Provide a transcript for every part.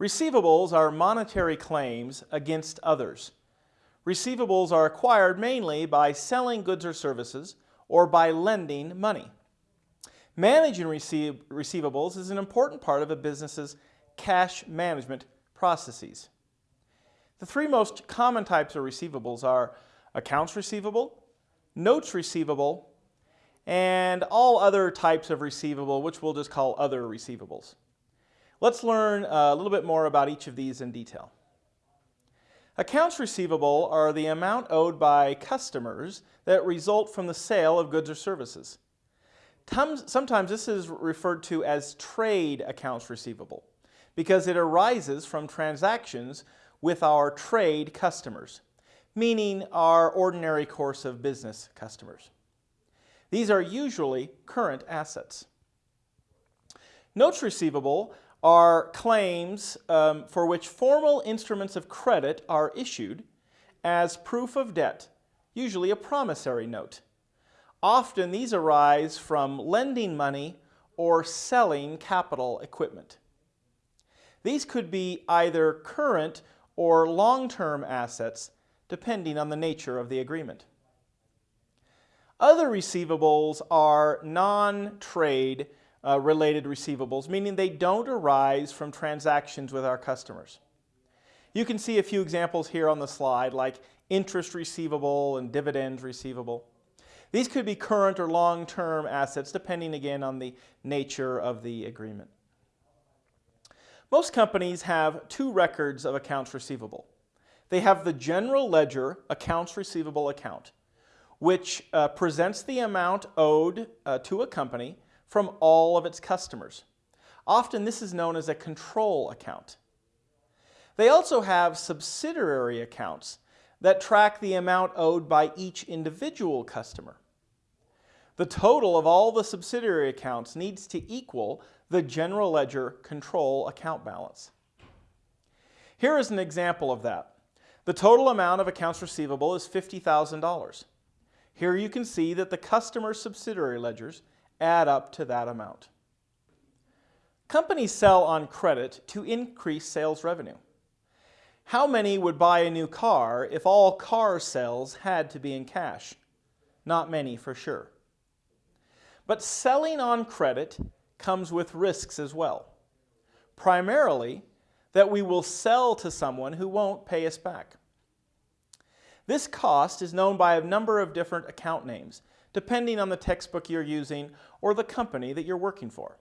Receivables are monetary claims against others. Receivables are acquired mainly by selling goods or services or by lending money. Managing receive, receivables is an important part of a business's cash management processes. The three most common types of receivables are accounts receivable, notes receivable, and all other types of receivable, which we'll just call other receivables. Let's learn uh, a little bit more about each of these in detail. Accounts receivable are the amount owed by customers that result from the sale of goods or services. Sometimes this is referred to as trade accounts receivable because it arises from transactions with our trade customers, meaning our ordinary course of business customers. These are usually current assets. Notes receivable are claims um, for which formal instruments of credit are issued as proof of debt, usually a promissory note. Often these arise from lending money or selling capital equipment. These could be either current or long-term assets depending on the nature of the agreement. Other receivables are non-trade uh, related receivables, meaning they don't arise from transactions with our customers. You can see a few examples here on the slide like interest receivable and dividends receivable. These could be current or long-term assets depending again on the nature of the agreement. Most companies have two records of accounts receivable. They have the general ledger accounts receivable account, which uh, presents the amount owed uh, to a company from all of its customers. Often this is known as a control account. They also have subsidiary accounts that track the amount owed by each individual customer. The total of all the subsidiary accounts needs to equal the general ledger control account balance. Here is an example of that. The total amount of accounts receivable is $50,000. Here you can see that the customer's subsidiary ledgers add up to that amount. Companies sell on credit to increase sales revenue. How many would buy a new car if all car sales had to be in cash? Not many for sure. But selling on credit comes with risks as well. Primarily, that we will sell to someone who won't pay us back. This cost is known by a number of different account names, depending on the textbook you're using or the company that you're working for.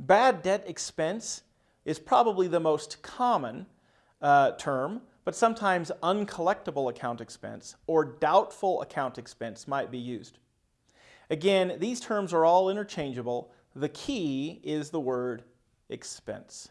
Bad debt expense is probably the most common uh, term, but sometimes uncollectible account expense or doubtful account expense might be used. Again, these terms are all interchangeable. The key is the word expense.